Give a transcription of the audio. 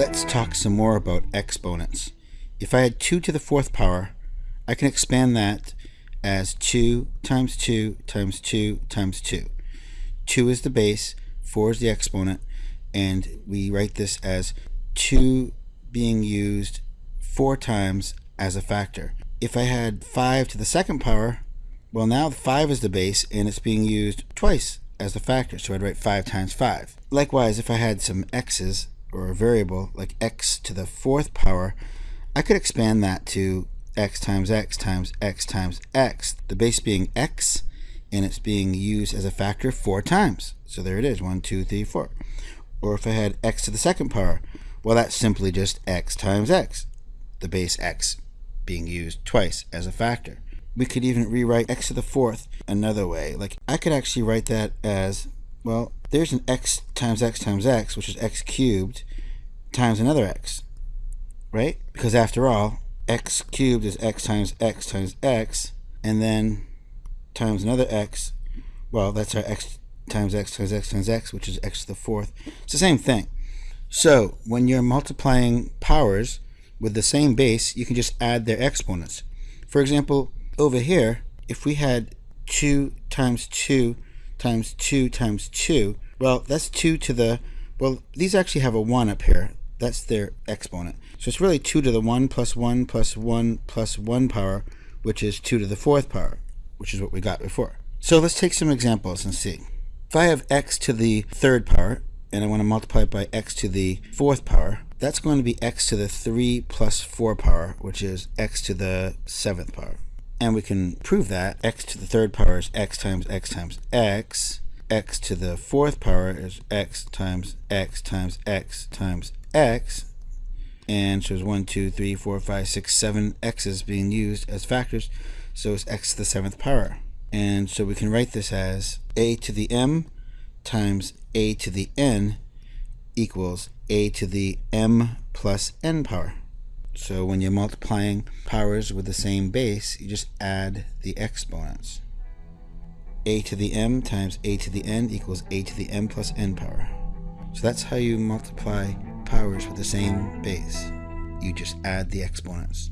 Let's talk some more about exponents. If I had 2 to the fourth power, I can expand that as 2 times 2 times 2 times 2. 2 is the base, 4 is the exponent, and we write this as 2 being used 4 times as a factor. If I had 5 to the second power, well now 5 is the base and it's being used twice as the factor, so I'd write 5 times 5. Likewise, if I had some x's, or a variable like x to the fourth power, I could expand that to x times x times x times x, the base being x, and it's being used as a factor four times. So there it is, one, two, three, four. Or if I had x to the second power, well, that's simply just x times x, the base x being used twice as a factor. We could even rewrite x to the fourth another way. Like I could actually write that as, well, there's an x times x times x, which is x cubed, times another x, right? Because after all, x cubed is x times x times x, and then times another x, well, that's our x times x times x times x, which is x to the fourth. It's the same thing. So when you're multiplying powers with the same base, you can just add their exponents. For example, over here, if we had 2 times 2 times 2 times 2. Well, that's 2 to the, well, these actually have a 1 up here. That's their exponent. So it's really 2 to the 1 plus 1 plus 1 plus 1 power, which is 2 to the fourth power, which is what we got before. So let's take some examples and see. If I have x to the third power, and I want to multiply it by x to the fourth power, that's going to be x to the 3 plus 4 power, which is x to the seventh power. And we can prove that x to the third power is x times x times x. x to the fourth power is x times x times x times x. And so it's 1, 2, 3, 4, 5, 6, 7 x's being used as factors. So it's x to the seventh power. And so we can write this as a to the m times a to the n equals a to the m plus n power. So when you're multiplying powers with the same base, you just add the exponents. a to the m times a to the n equals a to the m plus n power. So that's how you multiply powers with the same base. You just add the exponents.